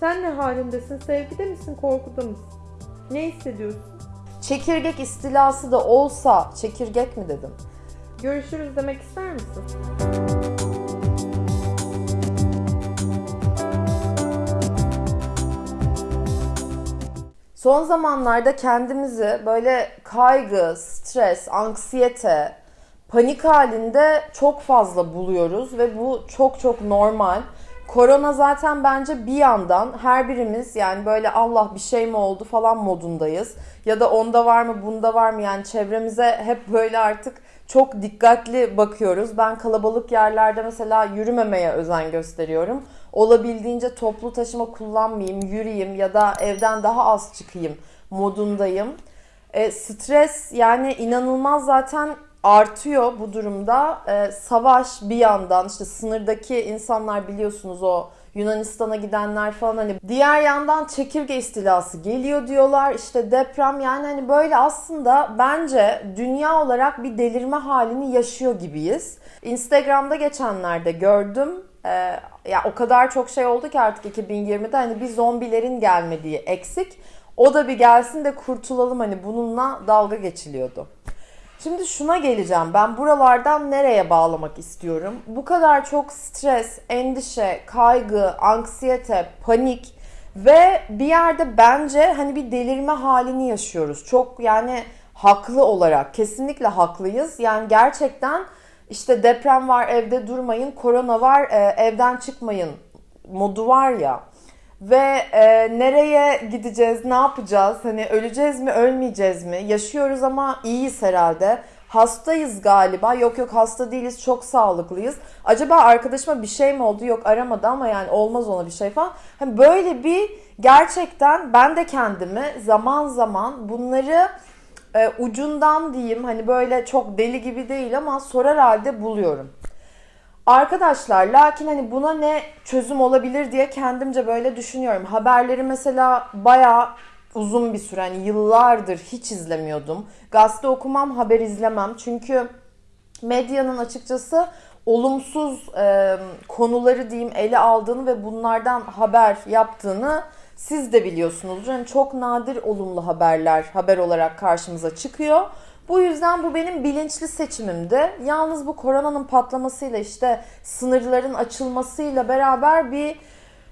Sen ne halindesin? Sevgide misin? Korkuda mısın? Ne hissediyorsun? Çekirdek istilası da olsa çekirdek mi dedim? Görüşürüz demek ister misin? Son zamanlarda kendimizi böyle kaygı, stres, anksiyete, panik halinde çok fazla buluyoruz ve bu çok çok normal. Korona zaten bence bir yandan her birimiz yani böyle Allah bir şey mi oldu falan modundayız. Ya da onda var mı bunda var mı yani çevremize hep böyle artık çok dikkatli bakıyoruz. Ben kalabalık yerlerde mesela yürümemeye özen gösteriyorum. Olabildiğince toplu taşıma kullanmayayım, yürüyeyim ya da evden daha az çıkayım modundayım. E, stres yani inanılmaz zaten artıyor bu durumda. E, savaş bir yandan işte sınırdaki insanlar biliyorsunuz o Yunanistan'a gidenler falan hani diğer yandan çekirge istilası geliyor diyorlar. İşte deprem yani hani böyle aslında bence dünya olarak bir delirme halini yaşıyor gibiyiz. Instagram'da geçenlerde gördüm. Ee, ya o kadar çok şey oldu ki artık 2020'de hani bir zombilerin gelmediği eksik. O da bir gelsin de kurtulalım hani bununla dalga geçiliyordu. Şimdi şuna geleceğim. Ben buralardan nereye bağlamak istiyorum? Bu kadar çok stres, endişe, kaygı, anksiyete, panik ve bir yerde bence hani bir delirme halini yaşıyoruz. Çok yani haklı olarak kesinlikle haklıyız. Yani gerçekten işte deprem var evde durmayın, korona var e, evden çıkmayın modu var ya. Ve e, nereye gideceğiz, ne yapacağız? Hani öleceğiz mi, ölmeyeceğiz mi? Yaşıyoruz ama iyiyiz herhalde. Hastayız galiba. Yok yok hasta değiliz, çok sağlıklıyız. Acaba arkadaşıma bir şey mi oldu? Yok aramadı ama yani olmaz ona bir şey falan. Hani böyle bir gerçekten ben de kendimi zaman zaman bunları e, ucundan diyeyim hani böyle çok deli gibi değil ama sorar halde buluyorum. Arkadaşlar lakin hani buna ne çözüm olabilir diye kendimce böyle düşünüyorum. Haberleri mesela bayağı uzun bir süre hani yıllardır hiç izlemiyordum. Gazete okumam, haber izlemem. Çünkü medyanın açıkçası olumsuz e, konuları diyeyim ele aldığını ve bunlardan haber yaptığını siz de biliyorsunuzdur. Yani çok nadir olumlu haberler haber olarak karşımıza çıkıyor. Bu yüzden bu benim bilinçli seçimimdi. Yalnız bu koronanın patlamasıyla işte sınırların açılmasıyla beraber bir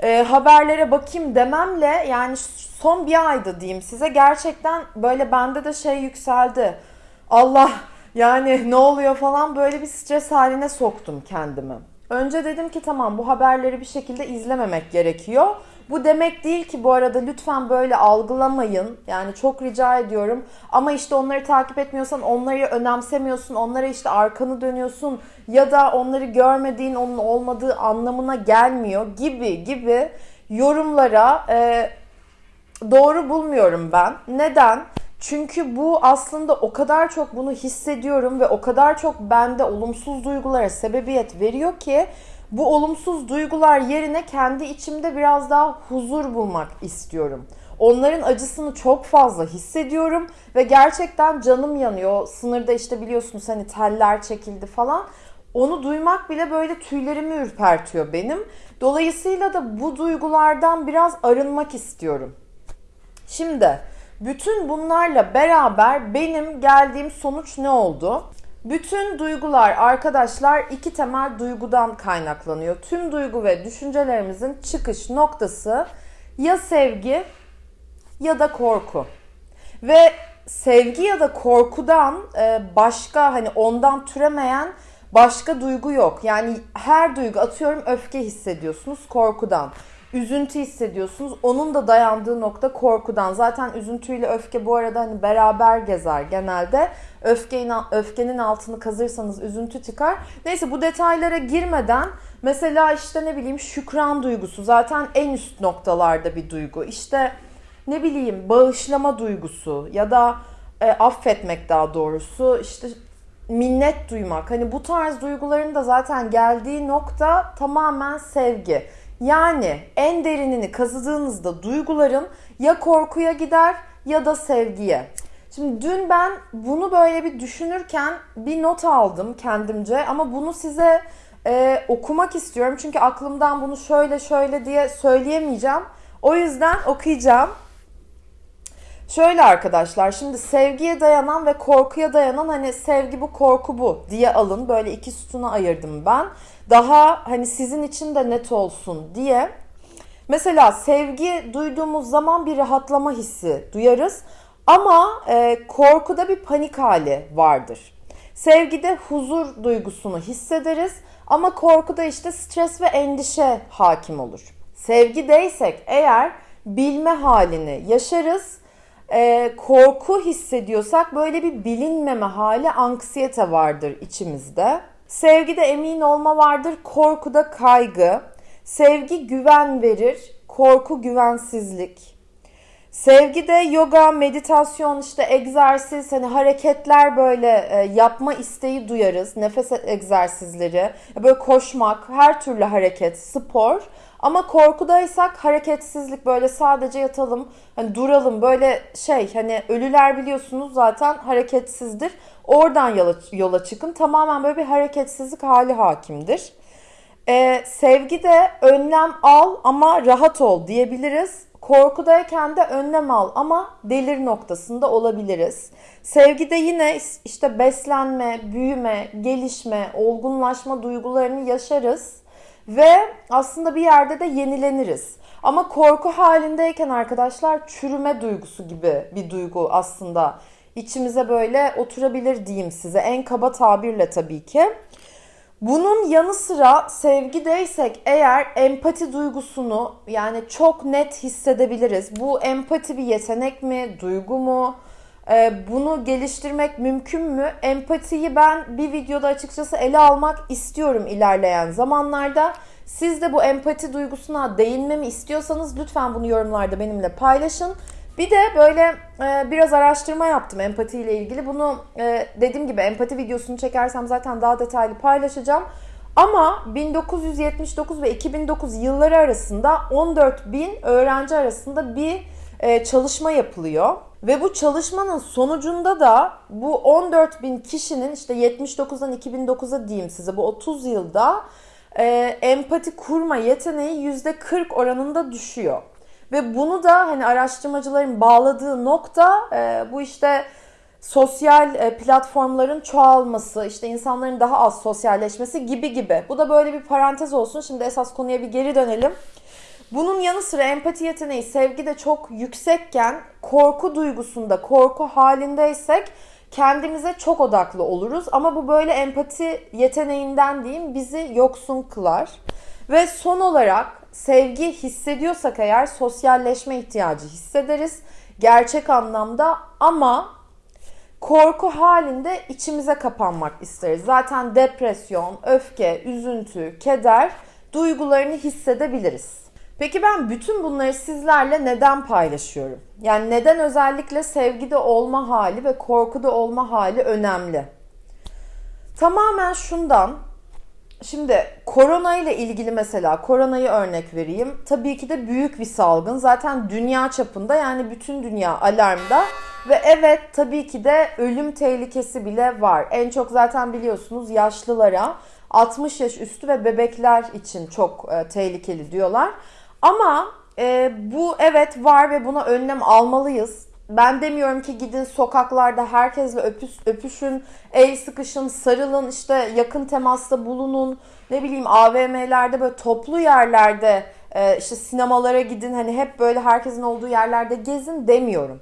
e, haberlere bakayım dememle yani son bir ayda diyeyim size gerçekten böyle bende de şey yükseldi. Allah yani ne oluyor falan böyle bir stres haline soktum kendimi. Önce dedim ki tamam bu haberleri bir şekilde izlememek gerekiyor. Bu demek değil ki bu arada lütfen böyle algılamayın. Yani çok rica ediyorum. Ama işte onları takip etmiyorsan onları önemsemiyorsun. Onlara işte arkanı dönüyorsun. Ya da onları görmediğin onun olmadığı anlamına gelmiyor gibi gibi yorumlara e, doğru bulmuyorum ben. Neden? Çünkü bu aslında o kadar çok bunu hissediyorum ve o kadar çok bende olumsuz duygulara sebebiyet veriyor ki bu olumsuz duygular yerine kendi içimde biraz daha huzur bulmak istiyorum. Onların acısını çok fazla hissediyorum ve gerçekten canım yanıyor. Sınırda işte biliyorsunuz hani teller çekildi falan. Onu duymak bile böyle tüylerimi ürpertiyor benim. Dolayısıyla da bu duygulardan biraz arınmak istiyorum. Şimdi bütün bunlarla beraber benim geldiğim sonuç ne oldu? Bütün duygular arkadaşlar iki temel duygudan kaynaklanıyor. Tüm duygu ve düşüncelerimizin çıkış noktası ya sevgi ya da korku. Ve sevgi ya da korkudan e, başka hani ondan türemeyen başka duygu yok. Yani her duygu atıyorum öfke hissediyorsunuz korkudan üzüntü hissediyorsunuz. Onun da dayandığı nokta korkudan. Zaten üzüntüyle öfke bu arada hani beraber gezer genelde. Öfkenin, öfkenin altını kazırsanız üzüntü çıkar. Neyse bu detaylara girmeden mesela işte ne bileyim şükran duygusu zaten en üst noktalarda bir duygu. İşte ne bileyim bağışlama duygusu ya da e, affetmek daha doğrusu işte minnet duymak. Hani bu tarz duyguların da zaten geldiği nokta tamamen sevgi. Yani en derinini kazıdığınızda duyguların ya korkuya gider ya da sevgiye. Şimdi dün ben bunu böyle bir düşünürken bir not aldım kendimce ama bunu size e, okumak istiyorum. Çünkü aklımdan bunu şöyle şöyle diye söyleyemeyeceğim. O yüzden okuyacağım. Şöyle arkadaşlar şimdi sevgiye dayanan ve korkuya dayanan hani sevgi bu korku bu diye alın. Böyle iki sütuna ayırdım ben. Daha hani sizin için de net olsun diye. Mesela sevgi duyduğumuz zaman bir rahatlama hissi duyarız. Ama e, korkuda bir panik hali vardır. Sevgide huzur duygusunu hissederiz ama korkuda işte stres ve endişe hakim olur. Sevgideysek eğer bilme halini yaşarız. E, korku hissediyorsak böyle bir bilinmeme hali anksiyete vardır içimizde. Sevgide emin olma vardır, korkuda kaygı. Sevgi güven verir, korku güvensizlik. Sevgide yoga, meditasyon, işte egzersiz, hani hareketler böyle e, yapma isteği duyarız. Nefes egzersizleri, böyle koşmak, her türlü hareket, spor. Ama korkudaysak hareketsizlik böyle sadece yatalım, hani duralım böyle şey hani ölüler biliyorsunuz zaten hareketsizdir. Oradan yola, yola çıkın. Tamamen böyle bir hareketsizlik hali hakimdir. Ee, sevgide önlem al ama rahat ol diyebiliriz. Korkudayken de önlem al ama delir noktasında olabiliriz. Sevgide yine işte beslenme, büyüme, gelişme, olgunlaşma duygularını yaşarız ve aslında bir yerde de yenileniriz. Ama korku halindeyken arkadaşlar çürüme duygusu gibi bir duygu aslında içimize böyle oturabilir diyeyim size. En kaba tabirle tabii ki. Bunun yanı sıra sevgideysek eğer empati duygusunu yani çok net hissedebiliriz. Bu empati bir yetenek mi, duygu mu? Ee, bunu geliştirmek mümkün mü? Empatiyi ben bir videoda açıkçası ele almak istiyorum ilerleyen zamanlarda. Siz de bu empati duygusuna değinmemi istiyorsanız lütfen bunu yorumlarda benimle paylaşın. Bir de böyle e, biraz araştırma yaptım empati ile ilgili. Bunu e, dediğim gibi empati videosunu çekersem zaten daha detaylı paylaşacağım. Ama 1979 ve 2009 yılları arasında 14 bin öğrenci arasında bir e, çalışma yapılıyor. Ve bu çalışmanın sonucunda da bu 14 bin kişinin işte 79'dan 2009'a diyeyim size bu 30 yılda e, empati kurma yeteneği %40 oranında düşüyor. Ve bunu da hani araştırmacıların bağladığı nokta e, bu işte sosyal e, platformların çoğalması, işte insanların daha az sosyalleşmesi gibi gibi. Bu da böyle bir parantez olsun. Şimdi esas konuya bir geri dönelim. Bunun yanı sıra empati yeteneği sevgi de çok yüksekken korku duygusunda, korku halindeysek kendimize çok odaklı oluruz. Ama bu böyle empati yeteneğinden diyeyim bizi yoksun kılar. Ve son olarak sevgi hissediyorsak eğer sosyalleşme ihtiyacı hissederiz. Gerçek anlamda ama korku halinde içimize kapanmak isteriz. Zaten depresyon, öfke, üzüntü, keder duygularını hissedebiliriz. Peki ben bütün bunları sizlerle neden paylaşıyorum? Yani neden özellikle sevgide olma hali ve korkuda olma hali önemli? Tamamen şundan. Şimdi korona ile ilgili mesela koronayı örnek vereyim. Tabii ki de büyük bir salgın. Zaten dünya çapında yani bütün dünya alarmda. Ve evet tabii ki de ölüm tehlikesi bile var. En çok zaten biliyorsunuz yaşlılara, 60 yaş üstü ve bebekler için çok e, tehlikeli diyorlar. Ama e, bu evet var ve buna önlem almalıyız. Ben demiyorum ki gidin sokaklarda herkesle öpüş, öpüşün, el sıkışın, sarılın, işte yakın temasta bulunun. Ne bileyim AVM'lerde böyle toplu yerlerde e, işte sinemalara gidin hani hep böyle herkesin olduğu yerlerde gezin demiyorum.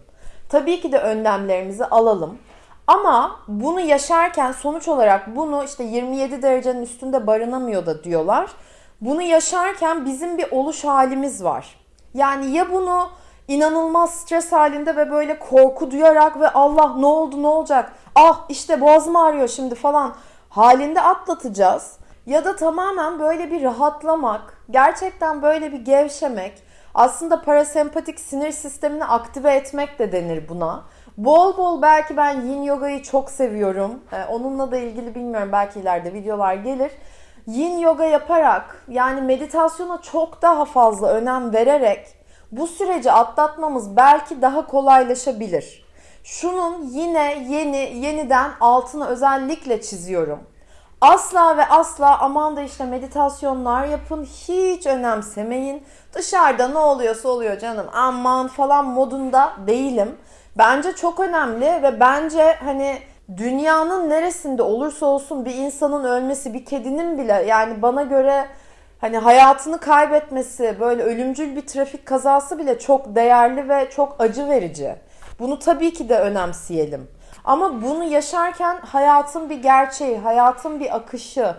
Tabii ki de önlemlerimizi alalım. Ama bunu yaşarken sonuç olarak bunu işte 27 derecenin üstünde barınamıyor da diyorlar. Bunu yaşarken bizim bir oluş halimiz var. Yani ya bunu inanılmaz stres halinde ve böyle korku duyarak ve Allah ne oldu ne olacak? Ah işte boğazım ağrıyor şimdi falan halinde atlatacağız. Ya da tamamen böyle bir rahatlamak, gerçekten böyle bir gevşemek, aslında parasempatik sinir sistemini aktive etmek de denir buna. Bol bol belki ben yin yogayı çok seviyorum. Ee, onunla da ilgili bilmiyorum belki ileride videolar gelir. Yin yoga yaparak yani meditasyona çok daha fazla önem vererek bu süreci atlatmamız belki daha kolaylaşabilir. Şunun yine yeni yeniden altını özellikle çiziyorum. Asla ve asla aman da işte meditasyonlar yapın hiç önemsemeyin. Dışarıda ne oluyorsa oluyor canım aman falan modunda değilim. Bence çok önemli ve bence hani dünyanın neresinde olursa olsun bir insanın ölmesi, bir kedinin bile yani bana göre hani hayatını kaybetmesi, böyle ölümcül bir trafik kazası bile çok değerli ve çok acı verici. Bunu tabii ki de önemseyelim. Ama bunu yaşarken hayatın bir gerçeği, hayatın bir akışı,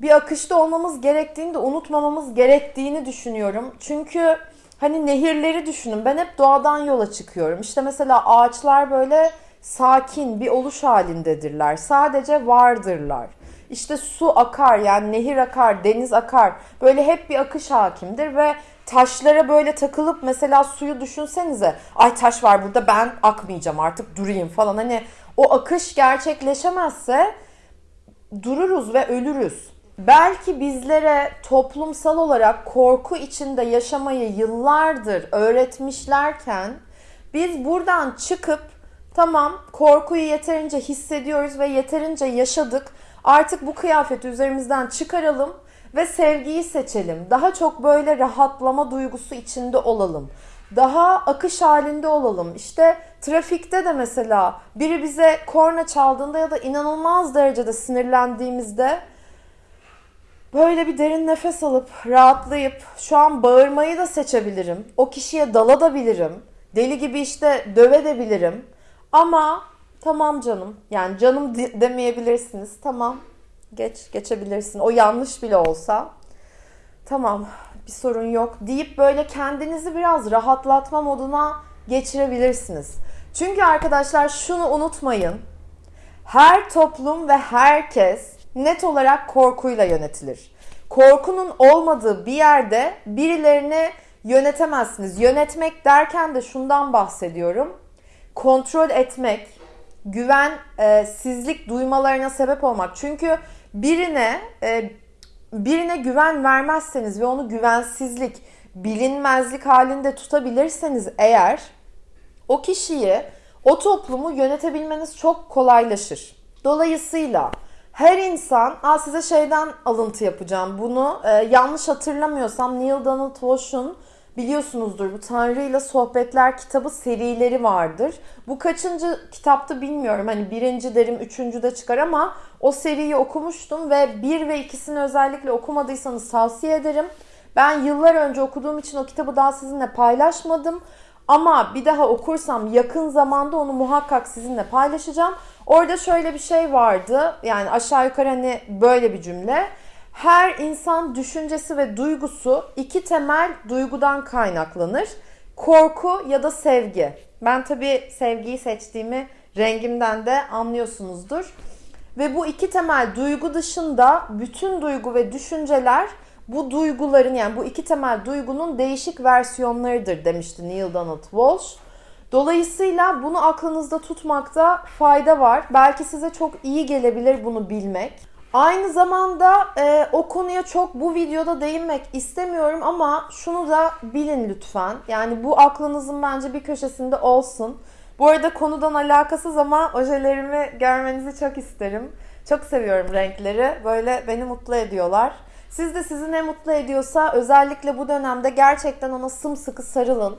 bir akışta olmamız gerektiğini de unutmamamız gerektiğini düşünüyorum. Çünkü hani nehirleri düşünün. Ben hep doğadan yola çıkıyorum. İşte mesela ağaçlar böyle sakin bir oluş halindedirler. Sadece vardırlar. İşte su akar yani nehir akar, deniz akar. Böyle hep bir akış hakimdir ve taşlara böyle takılıp mesela suyu düşünsenize. Ay taş var burada ben akmayacağım artık durayım falan. Hani o akış gerçekleşemezse dururuz ve ölürüz. Belki bizlere toplumsal olarak korku içinde yaşamayı yıllardır öğretmişlerken biz buradan çıkıp tamam korkuyu yeterince hissediyoruz ve yeterince yaşadık. Artık bu kıyafeti üzerimizden çıkaralım ve sevgiyi seçelim. Daha çok böyle rahatlama duygusu içinde olalım. Daha akış halinde olalım. İşte trafikte de mesela biri bize korna çaldığında ya da inanılmaz derecede sinirlendiğimizde böyle bir derin nefes alıp rahatlayıp şu an bağırmayı da seçebilirim. O kişiye dalabilirim. Deli gibi işte dövebilirim. Ama tamam canım yani canım demeyebilirsiniz. Tamam geç geçebilirsin. O yanlış bile olsa tamam bir sorun yok deyip böyle kendinizi biraz rahatlatma moduna geçirebilirsiniz. Çünkü arkadaşlar şunu unutmayın. Her toplum ve herkes net olarak korkuyla yönetilir. Korkunun olmadığı bir yerde birilerini yönetemezsiniz. Yönetmek derken de şundan bahsediyorum. Kontrol etmek, güvensizlik duymalarına sebep olmak. Çünkü birine e, birine güven vermezseniz ve onu güvensizlik, bilinmezlik halinde tutabilirseniz eğer o kişiyi, o toplumu yönetebilmeniz çok kolaylaşır. Dolayısıyla her insan, Aa, size şeyden alıntı yapacağım bunu. Ee, yanlış hatırlamıyorsam Neil Donald Walsh'un biliyorsunuzdur bu Tanrı ile Sohbetler kitabı serileri vardır. Bu kaçıncı kitaptı bilmiyorum. Hani birinci derim, üçüncü de çıkar ama o seriyi okumuştum ve bir ve ikisini özellikle okumadıysanız tavsiye ederim. Ben yıllar önce okuduğum için o kitabı daha sizinle paylaşmadım. Ama bir daha okursam yakın zamanda onu muhakkak sizinle paylaşacağım. Orada şöyle bir şey vardı. Yani aşağı yukarı hani böyle bir cümle. Her insan düşüncesi ve duygusu iki temel duygudan kaynaklanır. Korku ya da sevgi. Ben tabii sevgiyi seçtiğimi rengimden de anlıyorsunuzdur. Ve bu iki temel duygu dışında bütün duygu ve düşünceler bu duyguların yani bu iki temel duygunun değişik versiyonlarıdır demişti Neil Donald Walsh. Dolayısıyla bunu aklınızda tutmakta fayda var. Belki size çok iyi gelebilir bunu bilmek. Aynı zamanda e, o konuya çok bu videoda değinmek istemiyorum ama şunu da bilin lütfen. Yani bu aklınızın bence bir köşesinde olsun. Bu arada konudan alakasız ama ojelerimi görmenizi çok isterim. Çok seviyorum renkleri. Böyle beni mutlu ediyorlar. Siz de sizi ne mutlu ediyorsa özellikle bu dönemde gerçekten ona sımsıkı sarılın.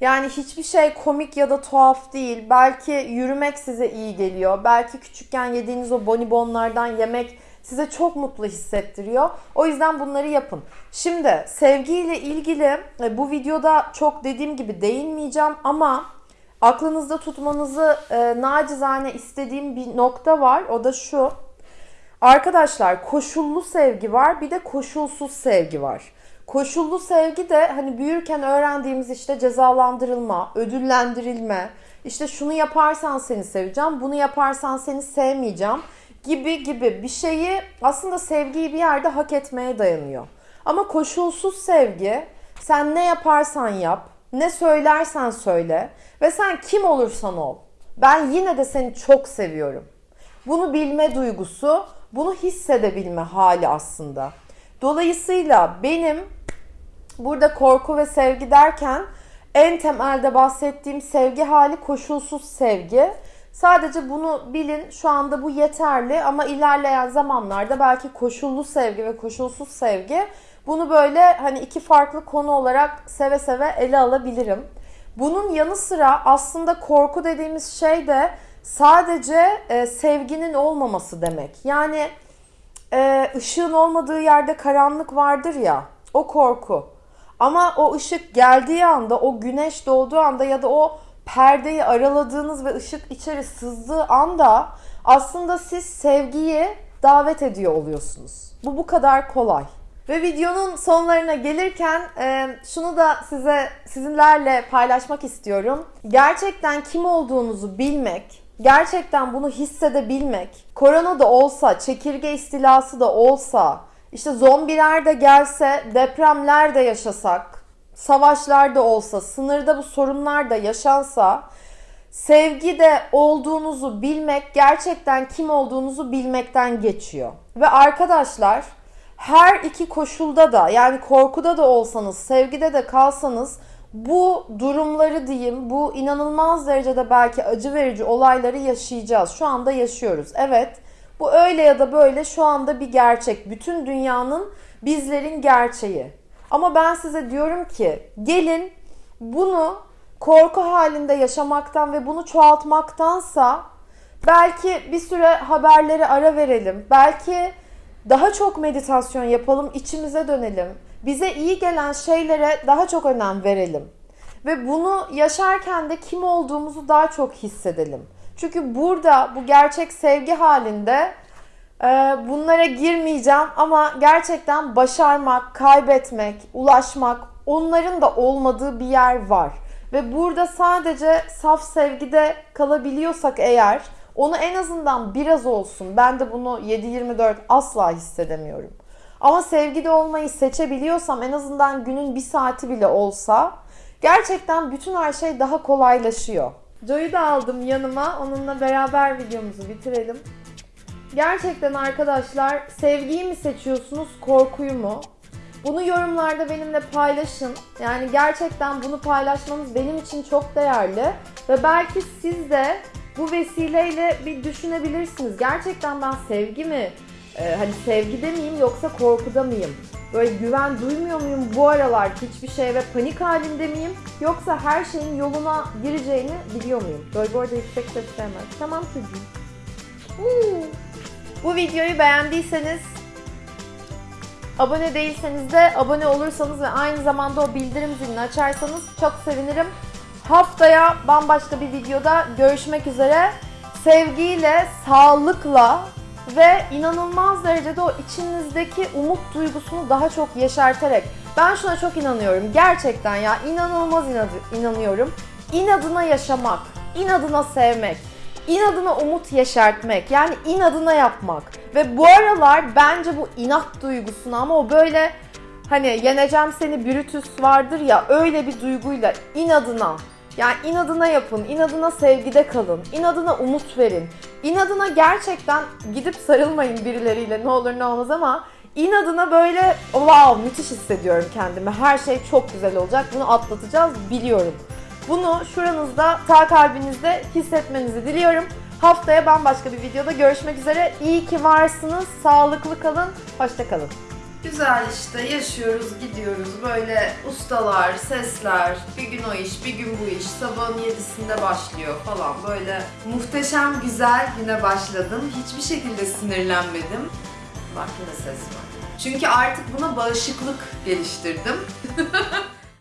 Yani hiçbir şey komik ya da tuhaf değil. Belki yürümek size iyi geliyor. Belki küçükken yediğiniz o bonibonlardan yemek size çok mutlu hissettiriyor. O yüzden bunları yapın. Şimdi sevgiyle ilgili e, bu videoda çok dediğim gibi değinmeyeceğim ama aklınızda tutmanızı e, nacizane istediğim bir nokta var. O da şu. Arkadaşlar koşullu sevgi var bir de koşulsuz sevgi var. Koşullu sevgi de hani büyürken öğrendiğimiz işte cezalandırılma, ödüllendirilme, işte şunu yaparsan seni seveceğim, bunu yaparsan seni sevmeyeceğim gibi gibi bir şeyi aslında sevgiyi bir yerde hak etmeye dayanıyor. Ama koşulsuz sevgi sen ne yaparsan yap, ne söylersen söyle ve sen kim olursan ol. Ben yine de seni çok seviyorum. Bunu bilme duygusu, bunu hissedebilme hali aslında. Dolayısıyla benim burada korku ve sevgi derken en temelde bahsettiğim sevgi hali koşulsuz sevgi. Sadece bunu bilin. Şu anda bu yeterli ama ilerleyen zamanlarda belki koşullu sevgi ve koşulsuz sevgi bunu böyle hani iki farklı konu olarak seve seve ele alabilirim. Bunun yanı sıra aslında korku dediğimiz şey de sadece e, sevginin olmaması demek. Yani e, ışığın olmadığı yerde karanlık vardır ya o korku. Ama o ışık geldiği anda, o güneş doğduğu anda ya da o perdeyi araladığınız ve ışık içeri sızdığı anda aslında siz sevgiyi davet ediyor oluyorsunuz. Bu bu kadar kolay. Ve videonun sonlarına gelirken e, şunu da size sizinlerle paylaşmak istiyorum. Gerçekten kim olduğunuzu bilmek, gerçekten bunu hissedebilmek, korona da olsa, çekirge istilası da olsa, işte zombiler de gelse, depremler de yaşasak, savaşlar da olsa, sınırda bu sorunlar da yaşansa, sevgi de olduğunuzu bilmek gerçekten kim olduğunuzu bilmekten geçiyor. Ve arkadaşlar her iki koşulda da yani korkuda da olsanız, sevgide de kalsanız bu durumları diyeyim, bu inanılmaz derecede belki acı verici olayları yaşayacağız. Şu anda yaşıyoruz. Evet, bu öyle ya da böyle şu anda bir gerçek. Bütün dünyanın bizlerin gerçeği. Ama ben size diyorum ki gelin bunu korku halinde yaşamaktan ve bunu çoğaltmaktansa belki bir süre haberleri ara verelim. Belki daha çok meditasyon yapalım, içimize dönelim. Bize iyi gelen şeylere daha çok önem verelim. Ve bunu yaşarken de kim olduğumuzu daha çok hissedelim. Çünkü burada bu gerçek sevgi halinde bunlara girmeyeceğim ama gerçekten başarmak, kaybetmek, ulaşmak onların da olmadığı bir yer var. Ve burada sadece saf sevgide kalabiliyorsak eğer onu en azından biraz olsun. Ben de bunu 7-24 asla hissedemiyorum. Ama sevgide olmayı seçebiliyorsam en azından günün bir saati bile olsa gerçekten bütün her şey daha kolaylaşıyor. Joy'u da aldım yanıma. Onunla beraber videomuzu bitirelim. Gerçekten arkadaşlar sevgiyi mi seçiyorsunuz, korkuyu mu? Bunu yorumlarda benimle paylaşın. Yani gerçekten bunu paylaşmanız benim için çok değerli. Ve belki siz de bu vesileyle bir düşünebilirsiniz. Gerçekten ben sevgi mi, e, hani sevgide miyim yoksa korkuda mıyım? Böyle güven duymuyor muyum bu aralar hiçbir şeye ve panik halinde miyim? Yoksa her şeyin yoluna gireceğini biliyor muyum? Böyle bu arada yüksek ses sevmez. Tamam çocuğum. Huu. Bu videoyu beğendiyseniz Abone değilseniz de abone olursanız ve aynı zamanda o bildirim zilini açarsanız çok sevinirim. Haftaya bambaşka bir videoda görüşmek üzere. Sevgiyle, sağlıkla ve inanılmaz derecede o içinizdeki umut duygusunu daha çok yeşerterek. Ben şuna çok inanıyorum. Gerçekten ya inanılmaz inanıyorum. İnadına yaşamak, inadına sevmek, inadına umut yeşertmek. Yani inadına yapmak. Ve bu aralar bence bu inat duygusunu ama o böyle hani yeneceğim seni Brutus vardır ya öyle bir duyguyla inadına yani inadına yapın, inadına sevgide kalın, inadına umut verin. İnadına gerçekten gidip sarılmayın birileriyle ne olur ne olmaz ama inadına böyle wow müthiş hissediyorum kendimi. Her şey çok güzel olacak. Bunu atlatacağız biliyorum. Bunu şuranızda, sağ kalbinizde hissetmenizi diliyorum. Haftaya bambaşka bir videoda görüşmek üzere. İyi ki varsınız. Sağlıklı kalın. Hoşça kalın. Güzel işte yaşıyoruz, gidiyoruz. Böyle ustalar, sesler, bir gün o iş, bir gün bu iş. Sabahın yedisinde başlıyor falan. Böyle muhteşem güzel güne başladım. Hiçbir şekilde sinirlenmedim. Bak yine ses var. Çünkü artık buna bağışıklık geliştirdim.